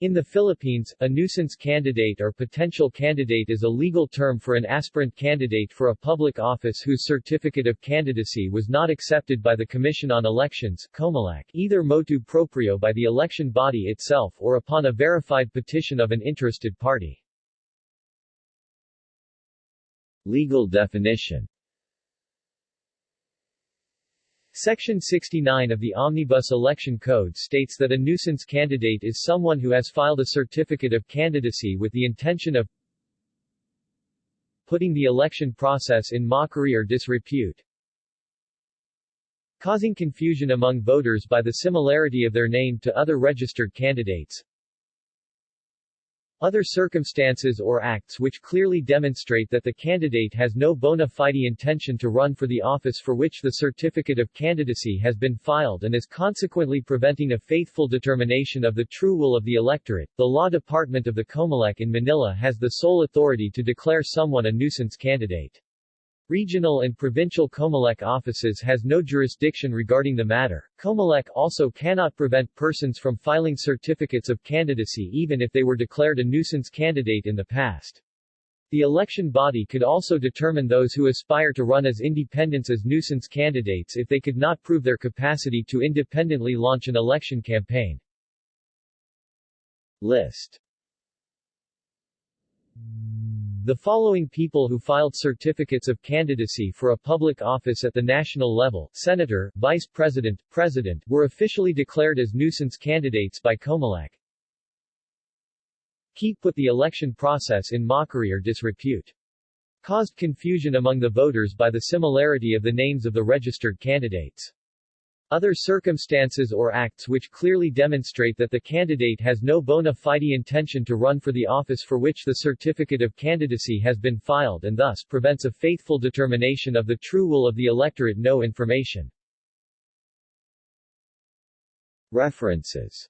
In the Philippines, a nuisance candidate or potential candidate is a legal term for an aspirant candidate for a public office whose certificate of candidacy was not accepted by the Commission on Elections COMELEC, either motu proprio by the election body itself or upon a verified petition of an interested party. Legal definition Section 69 of the Omnibus Election Code states that a nuisance candidate is someone who has filed a certificate of candidacy with the intention of putting the election process in mockery or disrepute, causing confusion among voters by the similarity of their name to other registered candidates, other circumstances or acts which clearly demonstrate that the candidate has no bona fide intention to run for the office for which the certificate of candidacy has been filed and is consequently preventing a faithful determination of the true will of the electorate. The Law Department of the Comelec in Manila has the sole authority to declare someone a nuisance candidate. Regional and provincial Comelec offices has no jurisdiction regarding the matter. Comelec also cannot prevent persons from filing certificates of candidacy even if they were declared a nuisance candidate in the past. The election body could also determine those who aspire to run as independents as nuisance candidates if they could not prove their capacity to independently launch an election campaign. List the following people who filed certificates of candidacy for a public office at the national level, senator, vice president, president, were officially declared as nuisance candidates by Comelec. Keep put the election process in mockery or disrepute. Caused confusion among the voters by the similarity of the names of the registered candidates. Other circumstances or acts which clearly demonstrate that the candidate has no bona fide intention to run for the office for which the certificate of candidacy has been filed and thus prevents a faithful determination of the true will of the electorate no information. References